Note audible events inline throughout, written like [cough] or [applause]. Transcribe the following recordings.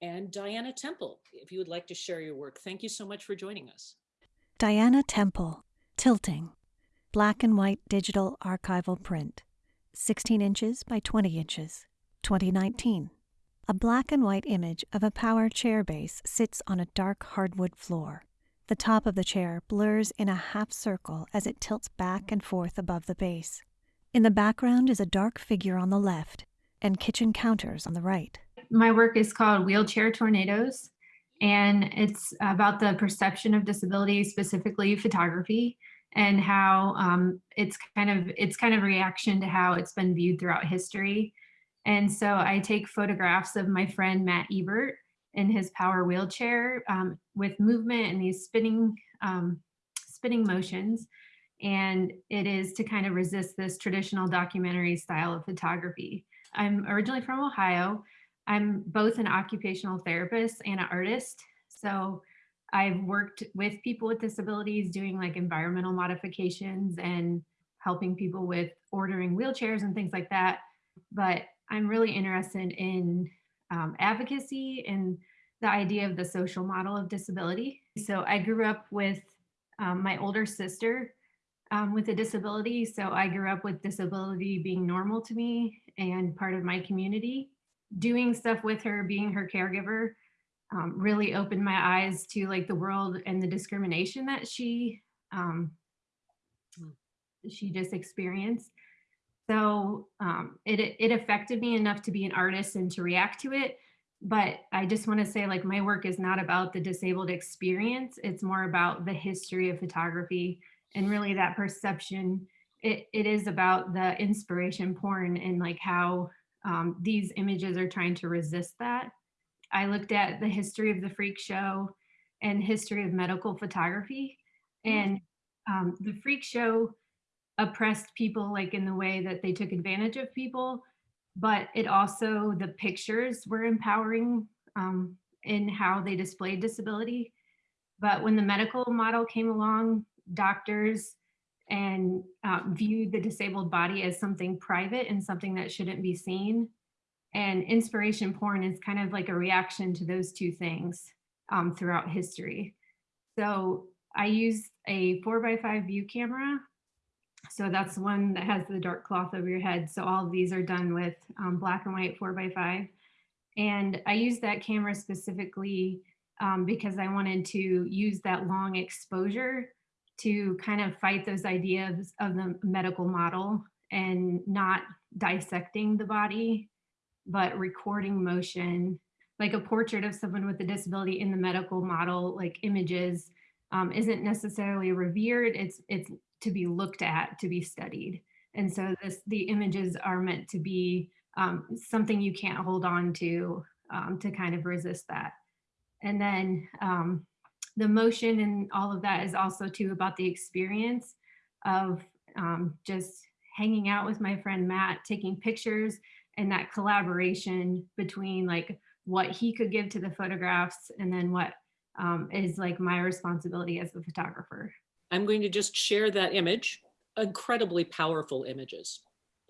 and Diana Temple, if you would like to share your work. Thank you so much for joining us. Diana Temple, Tilting, Black and White Digital Archival Print, 16 inches by 20 inches, 2019. A black and white image of a power chair base sits on a dark hardwood floor. The top of the chair blurs in a half circle as it tilts back and forth above the base. In the background is a dark figure on the left and kitchen counters on the right. My work is called Wheelchair Tornadoes, and it's about the perception of disability, specifically photography, and how um, it's kind of it's kind of reaction to how it's been viewed throughout history. And so I take photographs of my friend Matt Ebert in his power wheelchair um, with movement and these spinning um, spinning motions. And it is to kind of resist this traditional documentary style of photography. I'm originally from Ohio. I'm both an occupational therapist and an artist. So I've worked with people with disabilities doing like environmental modifications and helping people with ordering wheelchairs and things like that. But I'm really interested in um, advocacy and the idea of the social model of disability. So I grew up with um, my older sister um, with a disability. So I grew up with disability being normal to me and part of my community. Doing stuff with her, being her caregiver, um, really opened my eyes to like the world and the discrimination that she um, she just experienced. So um, it, it affected me enough to be an artist and to react to it. But I just want to say like my work is not about the disabled experience. It's more about the history of photography and really that perception. It, it is about the inspiration porn and like how um, these images are trying to resist that. I looked at the history of the freak show and history of medical photography mm. and um, the freak show oppressed people like in the way that they took advantage of people, but it also, the pictures were empowering um, in how they displayed disability. But when the medical model came along, doctors and uh, viewed the disabled body as something private and something that shouldn't be seen. And inspiration porn is kind of like a reaction to those two things um, throughout history. So I used a four by five view camera so that's one that has the dark cloth over your head. So all of these are done with um, black and white four by five. And I use that camera specifically um, because I wanted to use that long exposure to kind of fight those ideas of the medical model and not dissecting the body, but recording motion, like a portrait of someone with a disability in the medical model, like images, um, isn't necessarily revered. It's it's to be looked at, to be studied. And so this, the images are meant to be um, something you can't hold on to um, to kind of resist that. And then um, the motion and all of that is also too about the experience of um, just hanging out with my friend Matt, taking pictures and that collaboration between like what he could give to the photographs and then what um, is like my responsibility as the photographer. I'm going to just share that image, incredibly powerful images.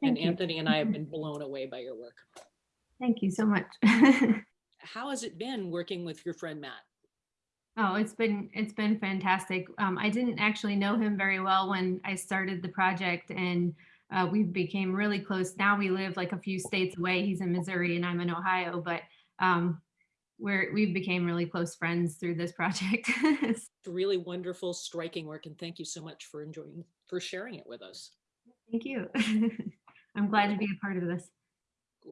Thank and you. Anthony and I have been blown away by your work. Thank you so much. [laughs] How has it been working with your friend Matt? Oh, it's been it's been fantastic. Um, I didn't actually know him very well when I started the project, and uh, we became really close. Now we live like a few states away. He's in Missouri, and I'm in Ohio. But um, we're we've became really close friends through this project. [laughs] it's really wonderful, striking work, and thank you so much for enjoying for sharing it with us. Thank you. [laughs] I'm glad to be a part of this.